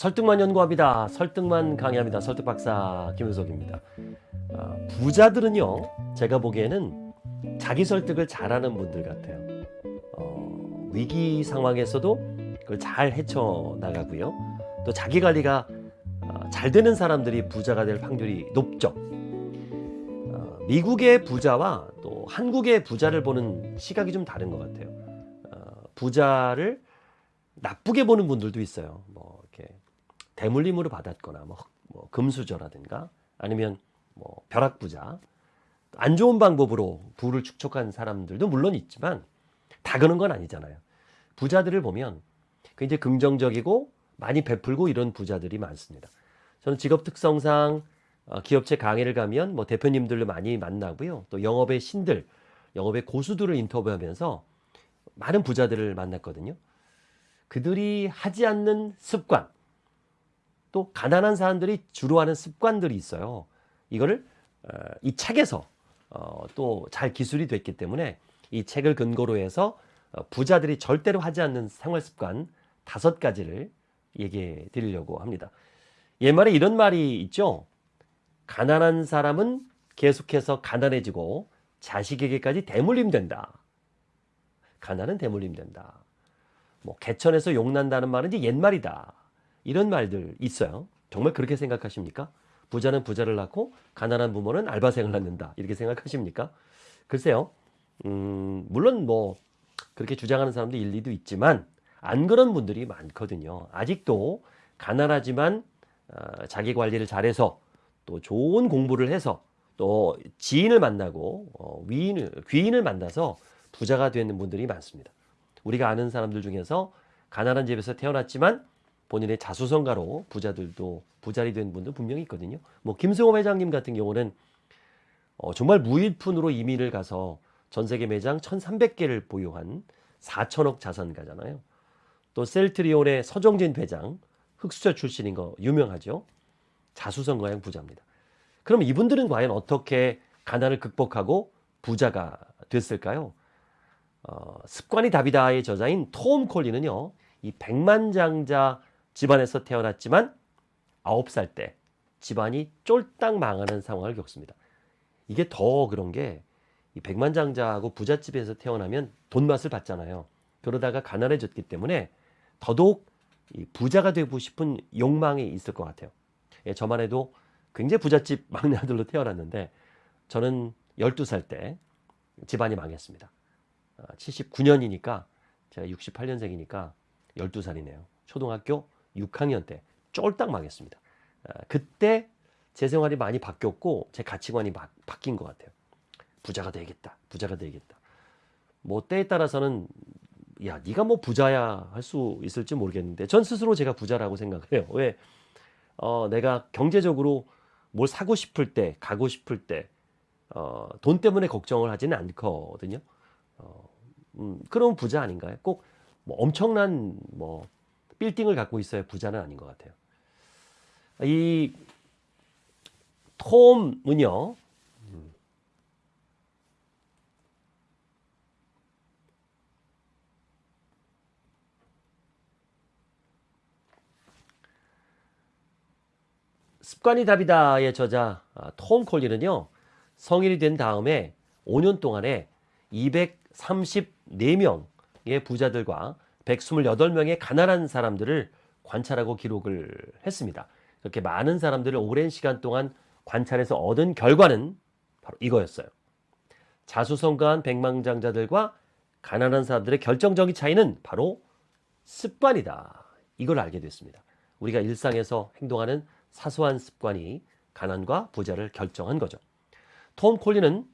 설득만 연구합니다. 설득만 강의합니다. 설득 박사 김효석입니다. 어, 부자들은요, 제가 보기에는 자기 설득을 잘하는 분들 같아요. 어, 위기 상황에서도 그걸 잘 헤쳐 나가고요. 또 자기 관리가 어, 잘 되는 사람들이 부자가 될 확률이 높죠. 어, 미국의 부자와 또 한국의 부자를 보는 시각이 좀 다른 것 같아요. 어, 부자를 나쁘게 보는 분들도 있어요. 뭐 이렇게 대물림으로 받았거나 뭐, 뭐 금수저라든가 아니면 뭐 벼락부자 안 좋은 방법으로 부를 축적한 사람들도 물론 있지만 다 그런 건 아니잖아요. 부자들을 보면 굉장히 긍정적이고 많이 베풀고 이런 부자들이 많습니다. 저는 직업 특성상 어, 기업체 강의를 가면 뭐 대표님들을 많이 만나고요. 또 영업의 신들, 영업의 고수들을 인터뷰하면서 많은 부자들을 만났거든요. 그들이 하지 않는 습관, 또 가난한 사람들이 주로 하는 습관들이 있어요. 이거를 어, 이 책에서 어, 또잘 기술이 됐기 때문에 이 책을 근거로 해서 어, 부자들이 절대로 하지 않는 생활 습관 다섯 가지를 얘기해 드리려고 합니다. 옛말에 이런 말이 있죠. 가난한 사람은 계속해서 가난해지고 자식에게까지 대물림 된다. 가난은 대물림 된다. 뭐 개천에서 용난다는 말은 이제 옛말이다. 이런 말들 있어요. 정말 그렇게 생각하십니까? 부자는 부자를 낳고 가난한 부모는 알바생을 낳는다. 이렇게 생각하십니까? 글쎄요. 음, 물론 뭐 그렇게 주장하는 사람도 일리도 있지만 안 그런 분들이 많거든요. 아직도 가난하지만 어, 자기 관리를 잘해서 또 좋은 공부를 해서 또 지인을 만나고 어, 위인을 귀인을 만나서 부자가 되는 분들이 많습니다. 우리가 아는 사람들 중에서 가난한 집에서 태어났지만 본인의 자수성가로 부자들도 부자리 된 분들 분명히 있거든요. 뭐 김승호 회장님 같은 경우는 어, 정말 무일푼으로 이민을 가서 전 세계 매장 1,300개를 보유한 4천억 자산가잖아요. 또 셀트리온의 서정진 회장 흑수저 출신인 거 유명하죠. 자수성가형 부자입니다. 그럼 이분들은 과연 어떻게 가난을 극복하고 부자가 됐을까요? 어, 습관이 답이다의 저자인 톰 콜리는요. 이 백만장자 집안에서 태어났지만 아홉 살때 집안이 쫄딱 망하는 상황을 겪습니다. 이게 더 그런 게이 백만장자하고 부잣집에서 태어나면 돈 맛을 봤잖아요. 그러다가 가난해졌기 때문에 더더욱 이 부자가 되고 싶은 욕망이 있을 것 같아요. 예, 저만 해도 굉장히 부잣집 막내 아들로 태어났는데 저는 12살 때 집안이 망했습니다. 79년이니까 제가 68년생이니까 12살이네요. 초등학교 6학년 때 쫄딱 망했습니다. 아, 그때 제 생활이 많이 바뀌었고 제 가치관이 바, 바뀐 것 같아요. 부자가 되겠다. 부자가 되겠다. 뭐 때에 따라서는 야 네가 뭐 부자야 할 수 있을지 모르겠는데 전 스스로 제가 부자라고 생각을 해요. 왜? 어, 내가 경제적으로 뭘 사고 싶을 때 가고 싶을 때 어, 돈 때문에 걱정을 하지는 않거든요. 어, 음, 그럼 부자 아닌가요? 꼭 뭐 엄청난 뭐 빌딩을 갖고 있어야 부자는 아닌 것 같아요. 이 톰은요. 습관이 답이다의 저자 아, 톰 콜리는요. 성인이 된 다음에 5년 동안에 234명의 부자들과 128명의 가난한 사람들을 관찰하고 기록을 했습니다. 그렇게 많은 사람들을 오랜 시간 동안 관찰해서 얻은 결과는 바로 이거였어요. 자수성가한 백망장자들과 가난한 사람들의 결정적인 차이는 바로 습관이다. 이걸 알게 됐습니다. 우리가 일상에서 행동하는 사소한 습관이 가난과 부자를 결정한 거죠. 톰 콜리는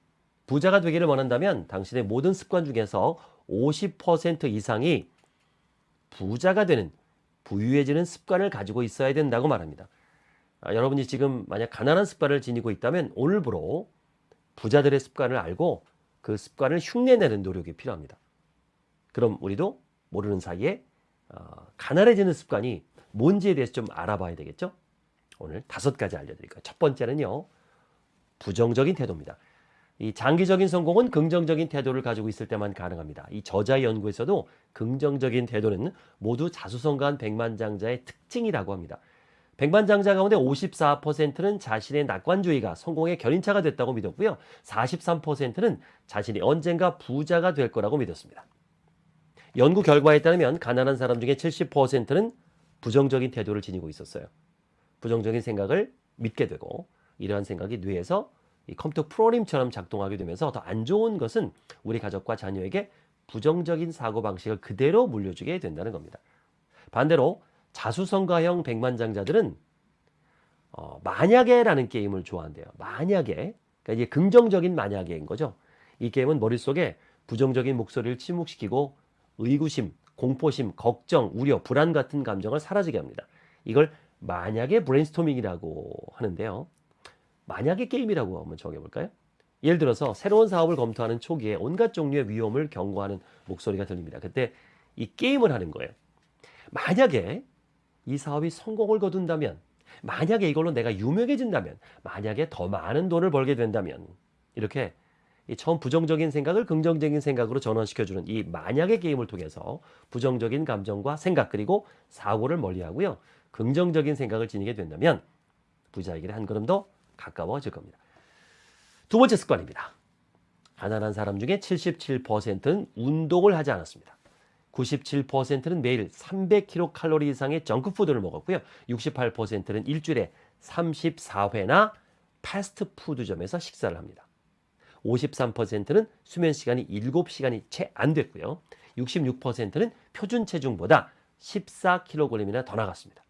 부자가 되기를 원한다면 당신의 모든 습관 중에서 50% 이상이 부자가 되는 부유해지는 습관을 가지고 있어야 된다고 말합니다. 아, 여러분이 지금 만약 가난한 습관을 지니고 있다면 오늘부로 부자들의 습관을 알고 그 습관을 흉내내는 노력이 필요합니다. 그럼 우리도 모르는 사이에 어, 가난해지는 습관이 뭔지에 대해서 좀 알아봐야 되겠죠? 오늘 다섯 가지 알려드릴까요? 첫 번째는요. 부정적인 태도입니다. 이 장기적인 성공은 긍정적인 태도를 가지고 있을 때만 가능합니다. 이 저자 연구에서도 긍정적인 태도는 모두 자수성가한 백만장자의 특징이라고 합니다. 백만장자 가운데 54%는 자신의 낙관주의가 성공의 견인차가 됐다고 믿었고요. 43%는 자신이 언젠가 부자가 될 거라고 믿었습니다. 연구 결과에 따르면 가난한 사람 중에 70%는 부정적인 태도를 지니고 있었어요. 부정적인 생각을 믿게 되고 이러한 생각이 뇌에서 이 컴퓨터 프로그램처럼 작동하게 되면서 더 안 좋은 것은 우리 가족과 자녀에게 부정적인 사고 방식을 그대로 물려주게 된다는 겁니다. 반대로 자수성가형 백만장자들은 어, 만약에라는 게임을 좋아한대요. 만약에 그러니까 이제 긍정적인 만약에인 거죠. 이 게임은 머릿속에 부정적인 목소리를 침묵시키고 의구심, 공포심, 걱정, 우려, 불안 같은 감정을 사라지게 합니다. 이걸 만약에 브레인스토밍이라고 하는데요. 만약에 게임이라고 한번 정해볼까요? 예를 들어서 새로운 사업을 검토하는 초기에 온갖 종류의 위험을 경고하는 목소리가 들립니다. 그때 이 게임을 하는 거예요. 만약에 이 사업이 성공을 거둔다면, 만약에 이걸로 내가 유명해진다면, 만약에 더 많은 돈을 벌게 된다면, 이렇게 이 처음 부정적인 생각을 긍정적인 생각으로 전환시켜주는 이 만약의 게임을 통해서 부정적인 감정과 생각 그리고 사고를 멀리하고요. 긍정적인 생각을 지니게 된다면 부자에게 한 걸음 더 가까워질 겁니다. 두 번째 습관입니다. 가난한 사람 중에 77%는 운동을 하지 않았습니다. 97%는 매일 300kcal 이상의 정크푸드를 먹었고요. 68%는 일주일에 34회나 패스트푸드점에서 식사를 합니다. 53%는 수면 시간이 7시간이 채 안 됐고요. 66%는 표준 체중보다 14kg이나 더 나갔습니다.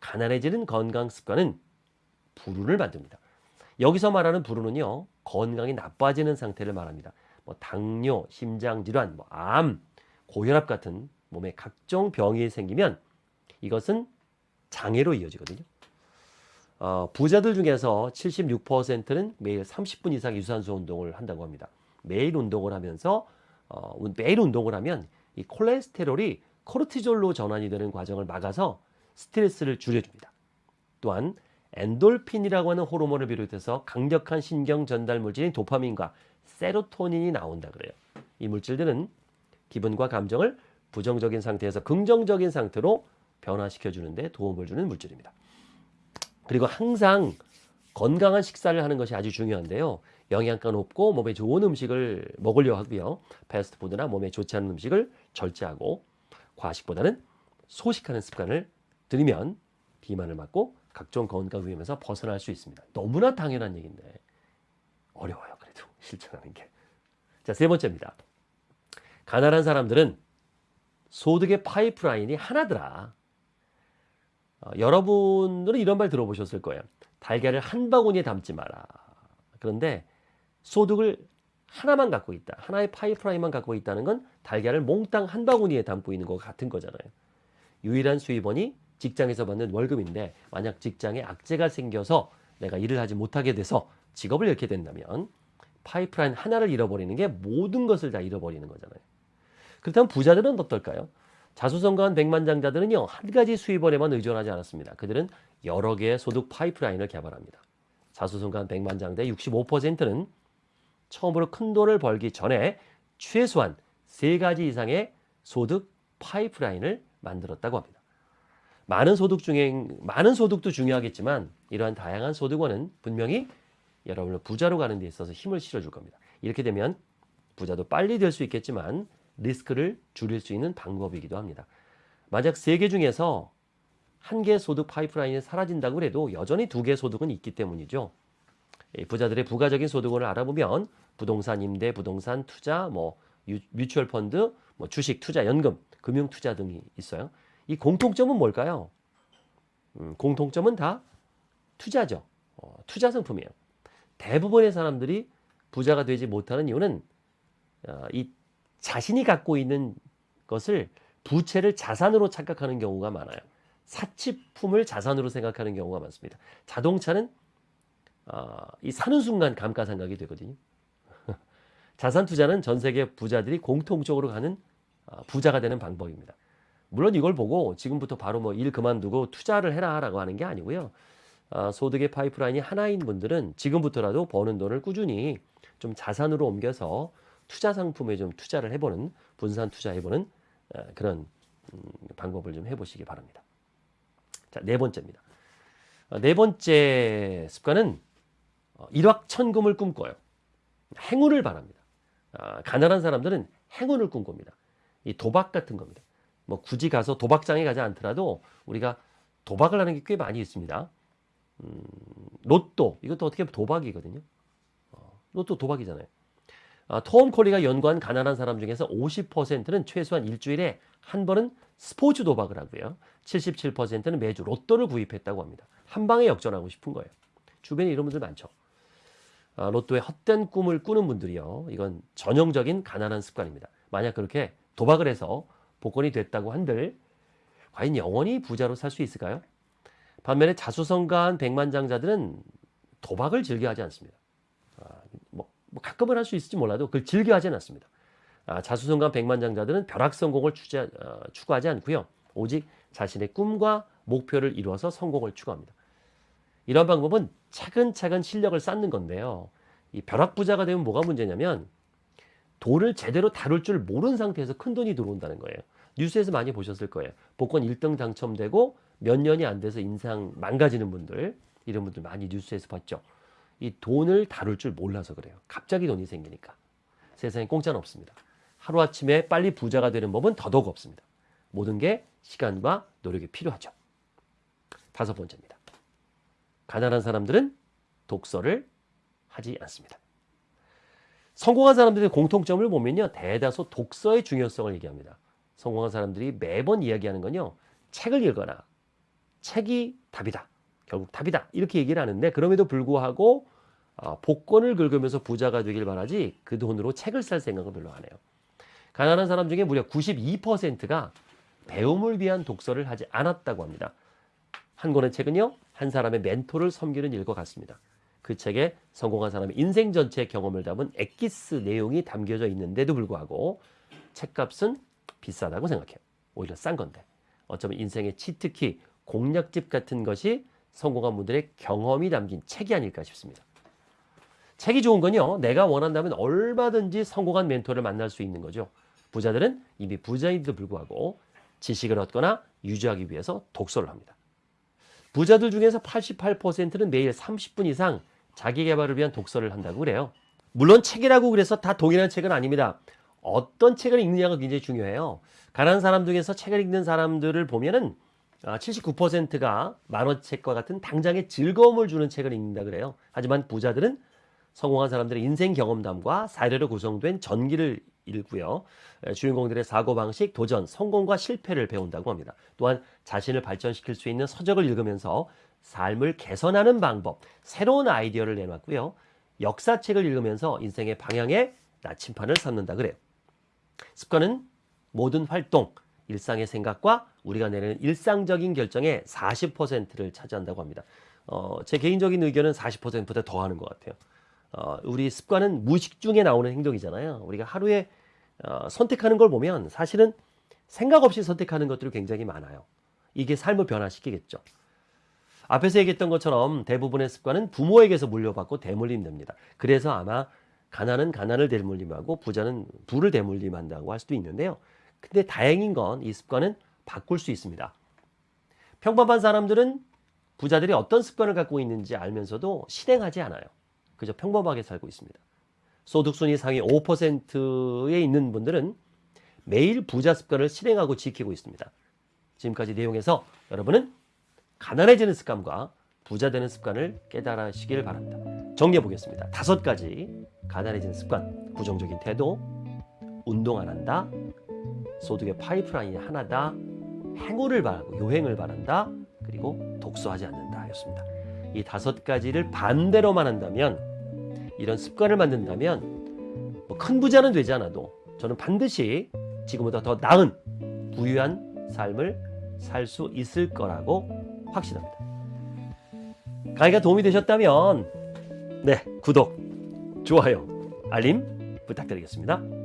가난해지는 건강 습관은 불운을 만듭니다. 여기서 말하는 불운은요, 건강이 나빠지는 상태를 말합니다. 뭐 당뇨, 심장질환, 뭐 암, 고혈압 같은 몸에 각종 병이 생기면 이것은 장애로 이어지거든요. 어, 부자들 중에서 76%는 매일 30분 이상 유산소 운동을 한다고 합니다. 매일 운동을 하면서 어, 매일 운동을 하면 이 콜레스테롤이 코르티졸로 전환이 되는 과정을 막아서 스트레스를 줄여줍니다. 또한 엔돌핀이라고 하는 호르몬을 비롯해서 강력한 신경 전달 물질인 도파민과 세로토닌이 나온다 그래요. 이 물질들은 기분과 감정을 부정적인 상태에서 긍정적인 상태로 변화시켜 주는데 도움을 주는 물질입니다. 그리고 항상 건강한 식사를 하는 것이 아주 중요한데요. 영양가 높고 몸에 좋은 음식을 먹으려 하고요. 패스트푸드나 몸에 좋지 않은 음식을 절제하고 과식보다는 소식하는 습관을 들이면 비만을 막고 각종 건강 위험에서 벗어날 수 있습니다. 너무나 당연한 얘기인데 어려워요. 그래도 실천하는 게. 자, 세 번째입니다. 가난한 사람들은 소득의 파이프라인이 하나더라. 어, 여러분들은 이런 말 들어보셨을 거예요. 달걀을 한 바구니에 담지 마라. 그런데 소득을 하나만 갖고 있다. 하나의 파이프라인만 갖고 있다는 건 달걀을 몽땅 한 바구니에 담고 있는 것 같은 거잖아요. 유일한 수입원이 직장에서 받는 월급인데 만약 직장에 악재가 생겨서 내가 일을 하지 못하게 돼서 직업을 잃게 된다면 파이프라인 하나를 잃어버리는 게 모든 것을 다 잃어버리는 거잖아요. 그렇다면 부자들은 어떨까요? 자수성가한 백만장자들은요 한 가지 수입원에만 의존하지 않았습니다. 그들은 여러 개의 소득 파이프라인을 개발합니다. 자수성가한 백만장자의 65%는 처음으로 큰 돈을 벌기 전에 최소한 세 가지 이상의 소득 파이프라인을 만들었다고 합니다. 많은 소득 중에 많은 소득도 중요하겠지만 이러한 다양한 소득원은 분명히 여러분을 부자로 가는 데 있어서 힘을 실어줄 겁니다. 이렇게 되면 부자도 빨리 될 수 있겠지만 리스크를 줄일 수 있는 방법이기도 합니다. 만약 세 개 중에서 한 개 소득 파이프라인이 사라진다고 해도 여전히 두 개 소득은 있기 때문이죠. 부자들의 부가적인 소득원을 알아보면 부동산 임대, 부동산 투자, 뭐 뮤추얼 펀드, 뭐 주식 투자, 연금, 금융 투자 등이 있어요. 이 공통점은 뭘까요? 음, 공통점은 다 투자죠. 어, 투자 상품이에요. 대부분의 사람들이 부자가 되지 못하는 이유는 어, 이 자신이 갖고 있는 것을 부채를 자산으로 착각하는 경우가 많아요. 사치품을 자산으로 생각하는 경우가 많습니다. 자동차는 어, 이 사는 순간 감가상각이 되거든요. 자산 투자는 전 세계 부자들이 공통적으로 가는 어, 부자가 되는 방법입니다. 물론 이걸 보고 지금부터 바로 뭐 일 그만두고 투자를 해라라고 하는 게 아니고요. 아, 소득의 파이프라인이 하나인 분들은 지금부터라도 버는 돈을 꾸준히 좀 자산으로 옮겨서 투자 상품에 좀 투자를 해보는 분산 투자해보는 아, 그런 음, 방법을 좀 해보시기 바랍니다. 자, 네 번째입니다. 어, 네 번째 습관은 어, 일확천금을 꿈꿔요. 행운을 바랍니다. 아, 가난한 사람들은 행운을 꿈꿉니다. 이 도박 같은 겁니다. 뭐 굳이 가서 도박장에 가지 않더라도 우리가 도박을 하는 게 꽤 많이 있습니다. 음, 로또 이것도 어떻게 보면 도박이거든요. 어, 로또 도박이잖아요. 아, 톰 콜리가 연구한 가난한 사람 중에서 50%는 최소한 일주일에 한 번은 스포츠 도박을 하고요. 77%는 매주 로또를 구입했다고 합니다. 한 방에 역전하고 싶은 거예요. 주변에 이런 분들 많죠. 아, 로또에 헛된 꿈을 꾸는 분들이요. 이건 전형적인 가난한 습관입니다. 만약 그렇게 도박을 해서 복권이 됐다고 한들 과연 영원히 부자로 살 수 있을까요? 반면에 자수성가한 백만장자들은 도박을 즐겨하지 않습니다. 아, 뭐, 뭐 가끔은 할 수 있을지 몰라도 그걸 즐겨하지는 않습니다. 아, 자수성가한 백만장자들은 벼락 성공을 추자, 어, 추구하지 않고요. 오직 자신의 꿈과 목표를 이루어서 성공을 추구합니다. 이런 방법은 차근차근 실력을 쌓는 건데요. 이 벼락 부자가 되면 뭐가 문제냐면 돈을 제대로 다룰 줄 모르는 상태에서 큰 돈이 들어온다는 거예요. 뉴스에서 많이 보셨을 거예요. 복권 1등 당첨되고 몇 년이 안 돼서 인상 망가지는 분들 이런 분들 많이 뉴스에서 봤죠. 이 돈을 다룰 줄 몰라서 그래요. 갑자기 돈이 생기니까. 세상에 공짜는 없습니다. 하루아침에 빨리 부자가 되는 법은 더더욱 없습니다. 모든 게 시간과 노력이 필요하죠. 다섯 번째입니다. 가난한 사람들은 독서를 하지 않습니다. 성공한 사람들의 공통점을 보면요. 대다수 독서의 중요성을 얘기합니다. 성공한 사람들이 매번 이야기하는 건요. 책을 읽거나 책이 답이다. 결국 답이다. 이렇게 얘기를 하는데 그럼에도 불구하고 어, 복권을 긁으면서 부자가 되길 바라지 그 돈으로 책을 살 생각은 별로 안 해요. 가난한 사람 중에 무려 92%가 배움을 위한 독서를 하지 않았다고 합니다. 한 권의 책은요. 한 사람의 멘토를 섬기는 일과 같습니다. 그 책에 성공한 사람의 인생 전체의 경험을 담은 엑기스 내용이 담겨져 있는데도 불구하고 책값은 비싸다고 생각해요. 오히려 싼 건데. 어쩌면 인생의 치트키, 공략집 같은 것이 성공한 분들의 경험이 담긴 책이 아닐까 싶습니다. 책이 좋은 건요. 내가 원한다면 얼마든지 성공한 멘토를 만날 수 있는 거죠. 부자들은 이미 부자인데도 불구하고 지식을 얻거나 유지하기 위해서 독서를 합니다. 부자들 중에서 88%는 매일 30분 이상 자기 개발을 위한 독서를 한다고 그래요. 물론 책이라고 그래서 다 동일한 책은 아닙니다. 어떤 책을 읽느냐가 굉장히 중요해요. 가난한 사람 중에서 책을 읽는 사람들을 보면은 79%가 만화책과 같은 당장의 즐거움을 주는 책을 읽는다 그래요. 하지만 부자들은 성공한 사람들의 인생 경험담과 사례로 구성된 전기를 읽고요. 주인공들의 사고방식, 도전, 성공과 실패를 배운다고 합니다. 또한 자신을 발전시킬 수 있는 서적을 읽으면서 삶을 개선하는 방법, 새로운 아이디어를 내놨고요. 역사책을 읽으면서 인생의 방향에 나침판을 삼는다 그래요. 습관은 모든 활동, 일상의 생각과 우리가 내리는 일상적인 결정의 40%를 차지한다고 합니다. 어, 제 개인적인 의견은 40%보다 더 하는 것 같아요. 어, 우리 습관은 무의식 중에 나오는 행동이잖아요. 우리가 하루에 어, 선택하는 걸 보면 사실은 생각 없이 선택하는 것들이 굉장히 많아요. 이게 삶을 변화시키겠죠. 앞에서 얘기했던 것처럼 대부분의 습관은 부모에게서 물려받고 대물림됩니다. 그래서 아마 가난은 가난을 대물림하고 부자는 부를 대물림한다고 할 수도 있는데요. 근데 다행인 건 이 습관은 바꿀 수 있습니다. 평범한 사람들은 부자들이 어떤 습관을 갖고 있는지 알면서도 실행하지 않아요. 그저 평범하게 살고 있습니다. 소득순위 상위 5%에 있는 분들은 매일 부자 습관을 실행하고 지키고 있습니다. 지금까지 내용에서 여러분은 가난해지는 습관과 부자 되는 습관을 깨달으시길 바랍니다. 정리해 보겠습니다. 다섯 가지 가난해지는 습관, 부정적인 태도, 운동 안 한다, 소득의 파이프라인이 하나다, 행운을 바라고 요행을 바란다, 그리고 독서하지 않는다 였습니다. 이 다섯 가지를 반대로만 한다면 이런 습관을 만든다면 뭐 큰 부자는 되지 않아도 저는 반드시 지금보다 더 나은 부유한 삶을 살 수 있을 거라고 확신합니다. 강의가 도움이 되셨다면 네 구독, 좋아요, 알림 부탁드리겠습니다.